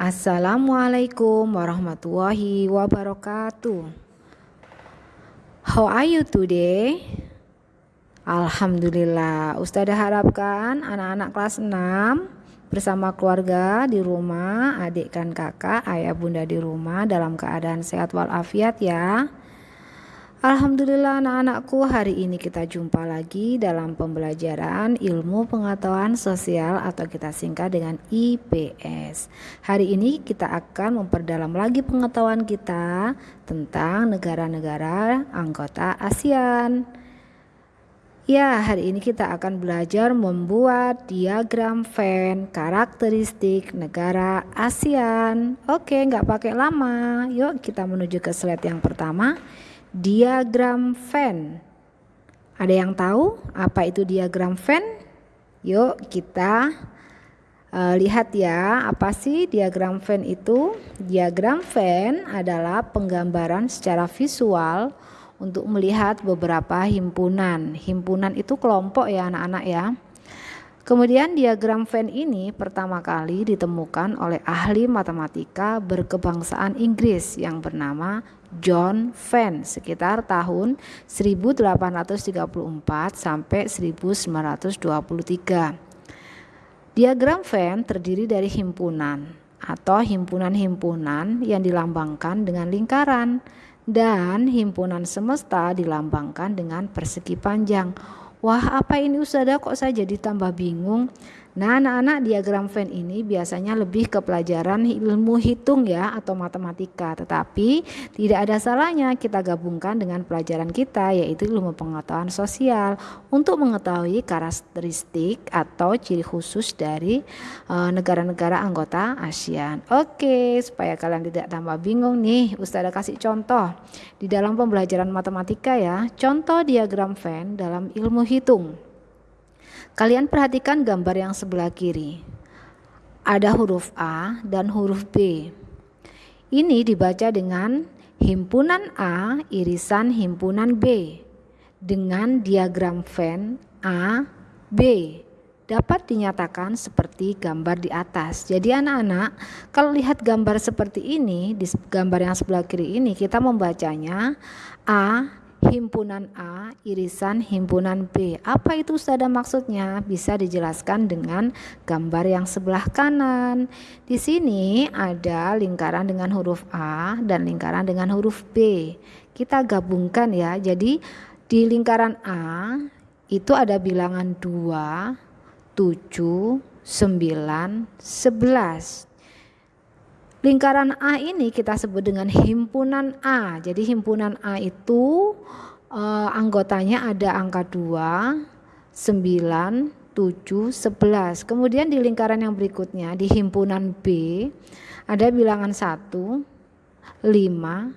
Assalamualaikum warahmatullahi wabarakatuh. How are you today? Alhamdulillah, Ustazah harapkan anak-anak kelas 6 bersama keluarga di rumah, adik dan kakak, ayah bunda di rumah dalam keadaan sehat walafiat ya. Alhamdulillah anak-anakku hari ini kita jumpa lagi dalam pembelajaran ilmu pengetahuan sosial atau kita singkat dengan IPS. Hari ini kita akan memperdalam lagi pengetahuan kita tentang negara-negara anggota ASEAN. Ya, hari ini kita akan belajar membuat diagram Venn karakteristik negara ASEAN. Oke, nggak pakai lama. Yuk kita menuju ke slide yang pertama diagram Venn. Ada yang tahu apa itu diagram Venn? Yuk kita uh, lihat ya, apa sih diagram Venn itu? Diagram Venn adalah penggambaran secara visual untuk melihat beberapa himpunan. Himpunan itu kelompok ya anak-anak ya. Kemudian diagram Venn ini pertama kali ditemukan oleh ahli matematika berkebangsaan Inggris yang bernama John Venn sekitar tahun 1834 sampai 1923. Diagram Venn terdiri dari himpunan atau himpunan-himpunan yang dilambangkan dengan lingkaran dan himpunan semesta dilambangkan dengan persegi panjang. Wah apa ini Ustazah kok saya jadi tambah bingung Nah, anak-anak diagram Venn ini biasanya lebih ke pelajaran ilmu hitung ya atau matematika, tetapi tidak ada salahnya kita gabungkan dengan pelajaran kita yaitu ilmu pengetahuan sosial untuk mengetahui karakteristik atau ciri khusus dari eh, negara-negara anggota ASEAN. Oke, supaya kalian tidak tambah bingung nih, Ustazah kasih contoh di dalam pembelajaran matematika ya. Contoh diagram Venn dalam ilmu hitung. Kalian perhatikan gambar yang sebelah kiri. Ada huruf A dan huruf B. Ini dibaca dengan himpunan A irisan himpunan B dengan diagram Venn A B dapat dinyatakan seperti gambar di atas. Jadi anak-anak, kalau lihat gambar seperti ini di gambar yang sebelah kiri ini kita membacanya A himpunan A irisan himpunan B. Apa itu Ustazah maksudnya? Bisa dijelaskan dengan gambar yang sebelah kanan. Di sini ada lingkaran dengan huruf A dan lingkaran dengan huruf B. Kita gabungkan ya. Jadi di lingkaran A itu ada bilangan 2, 7, 9, 11. Lingkaran A ini kita sebut dengan himpunan A. Jadi himpunan A itu uh, anggotanya ada angka 2, 9, 7, 11. Kemudian di lingkaran yang berikutnya di himpunan B ada bilangan 1, 5, 9,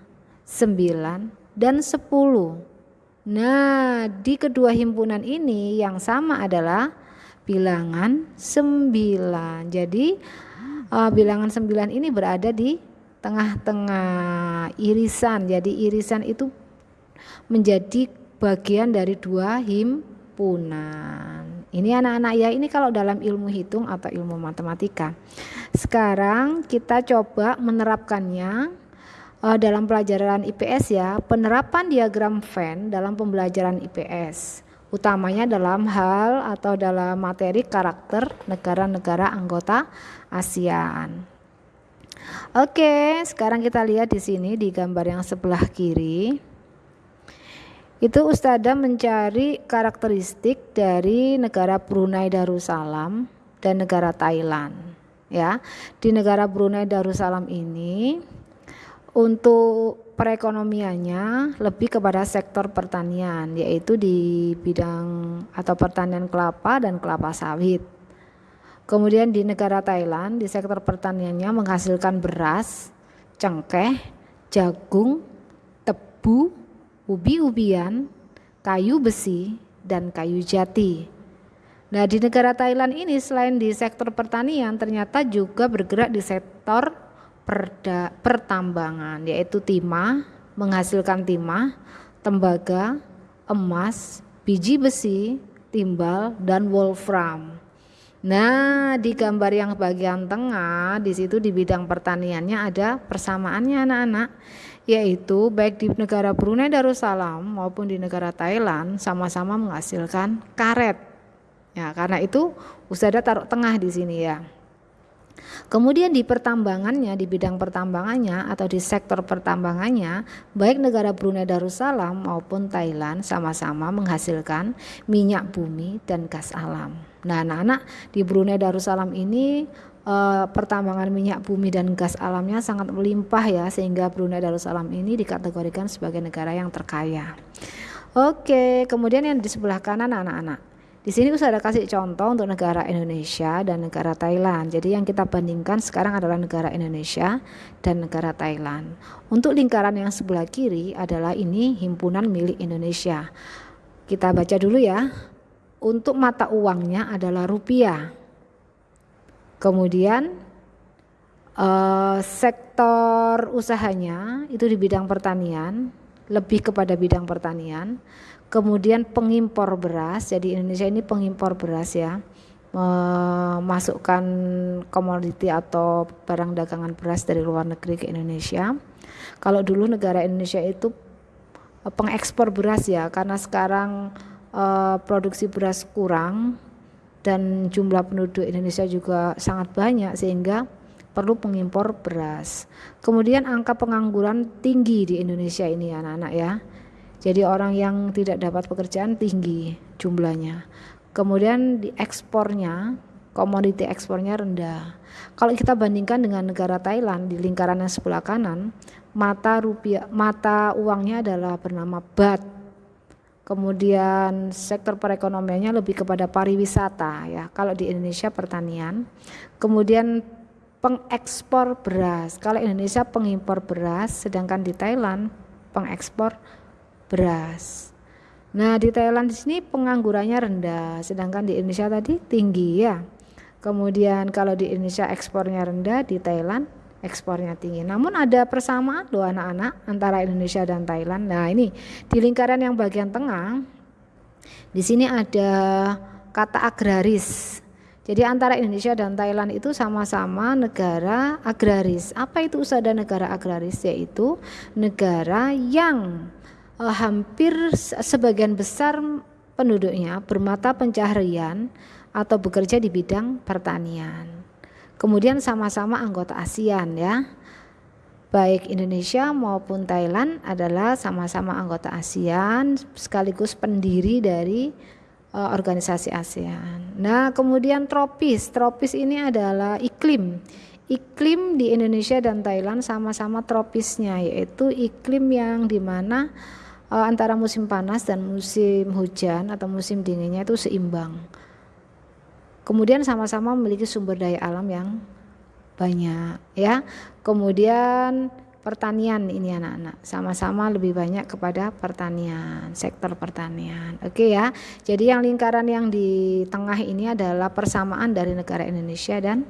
dan 10. Nah, di kedua himpunan ini yang sama adalah bilangan 9. Jadi uh, bilangan 9 ini berada di tengah-tengah irisan. Jadi irisan itu menjadi bagian dari dua himpunan. Ini anak-anak ya, ini kalau dalam ilmu hitung atau ilmu matematika. Sekarang kita coba menerapkannya uh, dalam pelajaran IPS ya, penerapan diagram Venn dalam pembelajaran IPS utamanya dalam hal atau dalam materi karakter negara-negara anggota ASEAN. Oke, sekarang kita lihat di sini di gambar yang sebelah kiri. Itu Ustazah mencari karakteristik dari negara Brunei Darussalam dan negara Thailand. Ya, di negara Brunei Darussalam ini untuk perekonomiannya lebih kepada sektor pertanian yaitu di bidang atau pertanian kelapa dan kelapa sawit. Kemudian di negara Thailand di sektor pertaniannya menghasilkan beras, cengkeh, jagung, tebu, ubi-ubian, kayu besi, dan kayu jati. Nah, di negara Thailand ini selain di sektor pertanian ternyata juga bergerak di sektor perda, pertambangan yaitu timah, menghasilkan timah, tembaga, emas, biji besi, timbal dan wolfram. Nah, di gambar yang bagian tengah, di situ di bidang pertaniannya ada persamaannya anak-anak, yaitu baik di negara Brunei Darussalam maupun di negara Thailand sama-sama menghasilkan karet. Ya, karena itu Ustazah taruh tengah di sini ya. Kemudian di pertambangannya, di bidang pertambangannya atau di sektor pertambangannya, baik negara Brunei Darussalam maupun Thailand sama-sama menghasilkan minyak bumi dan gas alam. Nah, anak-anak di Brunei Darussalam ini eh, pertambangan minyak bumi dan gas alamnya sangat melimpah ya sehingga Brunei Darussalam ini dikategorikan sebagai negara yang terkaya. Oke, kemudian yang di sebelah kanan anak-anak. Di sini saya ada kasih contoh untuk negara Indonesia dan negara Thailand. Jadi yang kita bandingkan sekarang adalah negara Indonesia dan negara Thailand. Untuk lingkaran yang sebelah kiri adalah ini himpunan milik Indonesia. Kita baca dulu ya. Untuk mata uangnya adalah rupiah. Kemudian eh, sektor usahanya itu di bidang pertanian, lebih kepada bidang pertanian kemudian pengimpor beras jadi Indonesia ini pengimpor beras ya memasukkan komoditi atau barang dagangan beras dari luar negeri ke Indonesia kalau dulu negara Indonesia itu eh, pengekspor beras ya karena sekarang eh, produksi beras kurang dan jumlah penduduk Indonesia juga sangat banyak sehingga perlu pengimpor beras. Kemudian angka pengangguran tinggi di Indonesia ini anak-anak ya. Jadi orang yang tidak dapat pekerjaan tinggi jumlahnya. Kemudian di ekspornya, komoditi ekspornya rendah. Kalau kita bandingkan dengan negara Thailand di lingkaran yang sebelah kanan, mata rupiah mata uangnya adalah bernama baht. Kemudian sektor perekonomiannya lebih kepada pariwisata ya. Kalau di Indonesia pertanian. Kemudian pengekspor beras. Kalau Indonesia pengimpor beras, sedangkan di Thailand pengekspor beras. Nah, di Thailand di sini penganggurannya rendah, sedangkan di Indonesia tadi tinggi ya. Kemudian kalau di Indonesia ekspornya rendah, di Thailand ekspornya tinggi. Namun ada persamaan loh anak-anak antara Indonesia dan Thailand. Nah, ini di lingkaran yang bagian tengah di sini ada kata agraris. Jadi antara Indonesia dan Thailand itu sama-sama negara agraris. Apa itu usaha negara agraris? Yaitu negara yang uh, hampir sebagian besar penduduknya bermata pencaharian atau bekerja di bidang pertanian. Kemudian sama-sama anggota ASEAN ya. Baik Indonesia maupun Thailand adalah sama-sama anggota ASEAN sekaligus pendiri dari uh, organisasi ASEAN. Nah, kemudian tropis. Tropis ini adalah iklim. Iklim di Indonesia dan Thailand sama-sama tropisnya yaitu iklim yang di mana uh, antara musim panas dan musim hujan atau musim dinginnya itu seimbang. Kemudian sama-sama memiliki sumber daya alam yang banyak ya. Kemudian pertanian ini anak-anak sama-sama lebih banyak kepada pertanian, sektor pertanian. Oke ya. Jadi yang lingkaran yang di tengah ini adalah persamaan dari negara Indonesia dan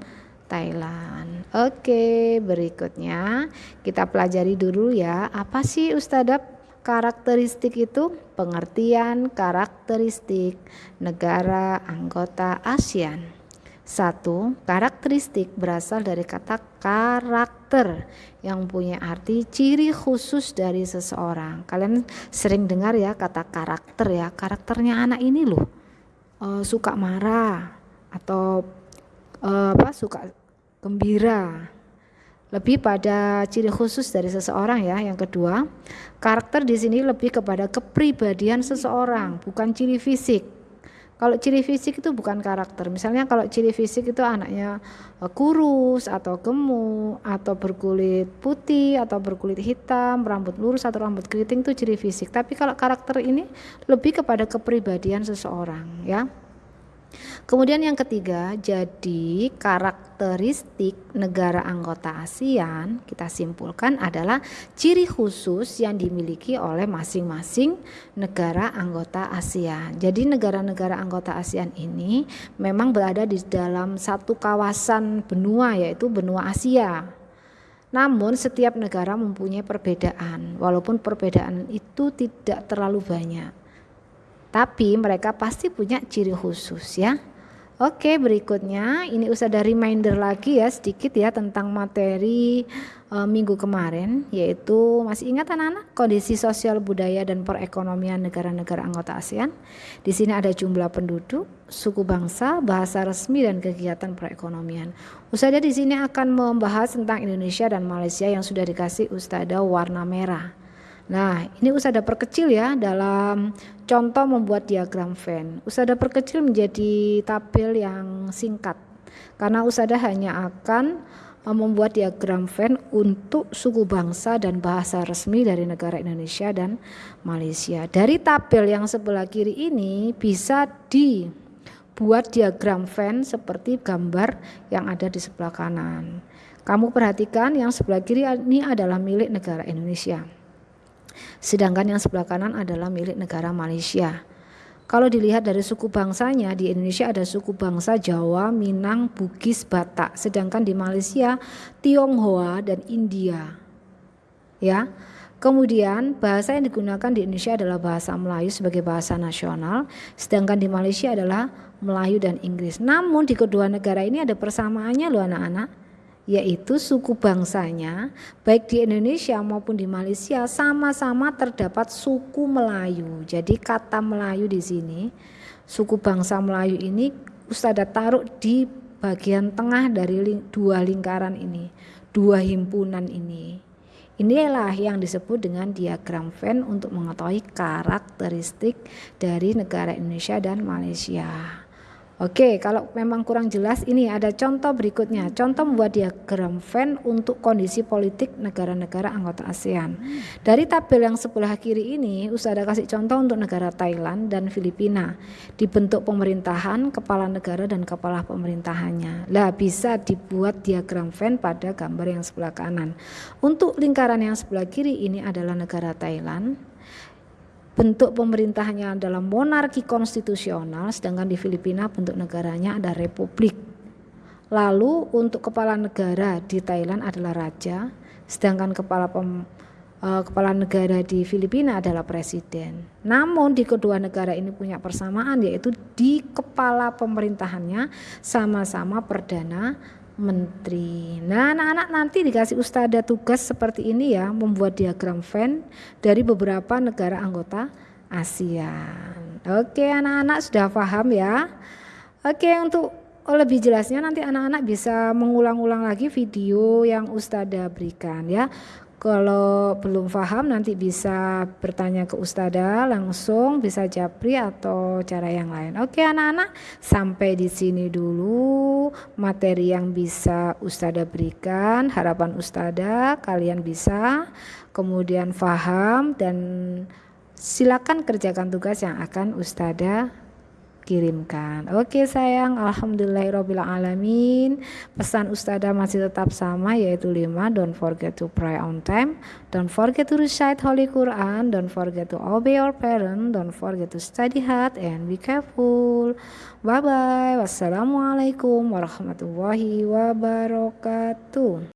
Thailand. Oke, berikutnya kita pelajari dulu ya, apa sih Ustadzah Karakteristik itu pengertian karakteristik negara anggota ASEAN. Satu, karakteristik berasal dari kata karakter yang punya arti ciri khusus dari seseorang. Kalian sering dengar ya kata karakter ya, karakternya anak ini loh uh, suka marah atau uh, apa suka gembira lebih pada ciri khusus dari seseorang ya. Yang kedua, karakter di sini lebih kepada kepribadian seseorang, bukan ciri fisik. Kalau ciri fisik itu bukan karakter. Misalnya kalau ciri fisik itu anaknya eh, kurus atau gemuk atau berkulit putih atau berkulit hitam, rambut lurus atau rambut keriting itu ciri fisik. Tapi kalau karakter ini lebih kepada kepribadian seseorang ya. Kemudian yang ketiga, jadi karakteristik negara anggota ASEAN kita simpulkan adalah ciri khusus yang dimiliki oleh masing-masing negara anggota ASEAN. Jadi negara-negara anggota ASEAN ini memang berada di dalam satu kawasan benua yaitu benua Asia. Namun setiap negara mempunyai perbedaan, walaupun perbedaan itu tidak terlalu banyak. Tapi mereka pasti punya ciri khusus ya. Oke, berikutnya ini usah ada reminder lagi ya sedikit ya tentang materi e, minggu kemarin yaitu masih ingat anak-anak kondisi sosial budaya dan perekonomian negara-negara anggota ASEAN. Di sini ada jumlah penduduk, suku bangsa, bahasa resmi dan kegiatan perekonomian. Ustazah di sini akan membahas tentang Indonesia dan Malaysia yang sudah dikasih Ustazah warna merah. Nah, ini Usada perkecil ya dalam contoh membuat diagram Venn. Usada perkecil menjadi tabel yang singkat karena Usada hanya akan e, membuat diagram Venn untuk suku bangsa dan bahasa resmi dari negara Indonesia dan Malaysia. Dari tabel yang sebelah kiri ini bisa dibuat diagram Venn seperti gambar yang ada di sebelah kanan. Kamu perhatikan yang sebelah kiri ini adalah milik negara Indonesia. Sedangkan yang sebelah kanan adalah milik negara Malaysia. Kalau dilihat dari suku bangsanya di Indonesia ada suku bangsa Jawa, Minang, Bugis, Batak, sedangkan di Malaysia Tionghoa dan India. Ya. Kemudian bahasa yang digunakan di Indonesia adalah bahasa Melayu sebagai bahasa nasional, sedangkan di Malaysia adalah Melayu dan Inggris. Namun di kedua negara ini ada persamaannya loh anak-anak yaitu suku bangsanya baik di Indonesia maupun di Malaysia sama-sama terdapat suku Melayu. Jadi kata Melayu di sini suku bangsa Melayu ini Ustazah taruh di bagian tengah dari dua lingkaran ini, dua himpunan ini. Inilah yang disebut dengan diagram Venn untuk mengetahui karakteristik dari negara Indonesia dan Malaysia. Oke, kalau memang kurang jelas ini ada contoh berikutnya. Contoh membuat diagram Venn untuk kondisi politik negara-negara anggota ASEAN. Dari tabel yang sebelah kiri ini, Ustaz ada kasih contoh untuk negara Thailand dan Filipina. Dibentuk pemerintahan, kepala negara dan kepala pemerintahannya. Lah bisa dibuat diagram Venn pada gambar yang sebelah kanan. Untuk lingkaran yang sebelah kiri ini adalah negara Thailand bentuk pemerintahannya adalah monarki konstitusional, sedangkan di Filipina bentuk negaranya ada republik. Lalu untuk kepala negara di Thailand adalah raja, sedangkan kepala pem, uh, kepala negara di Filipina adalah presiden. Namun di kedua negara ini punya persamaan yaitu di kepala pemerintahannya sama-sama perdana menteri. Nah, anak-anak nanti dikasih ustada tugas seperti ini ya, membuat diagram Venn dari beberapa negara anggota ASEAN. Oke, anak-anak sudah paham ya? Oke, untuk lebih jelasnya nanti anak-anak bisa mengulang-ulang lagi video yang Ustada berikan ya. Kalau belum paham nanti bisa bertanya ke Ustada langsung, bisa japri atau cara yang lain. Oke anak-anak, sampai di sini dulu materi yang bisa Ustada berikan. Harapan Ustada kalian bisa kemudian paham dan silakan kerjakan tugas yang akan Ustada kirimkan. Oke sayang, alhamdulillahirobbilalamin. Pesan Ustazah masih tetap sama yaitu 5 don't forget to pray on time, don't forget to recite holy Quran, don't forget to obey your parent, don't forget to study hard and be careful. Bye bye. Wassalamualaikum warahmatullahi wabarakatuh.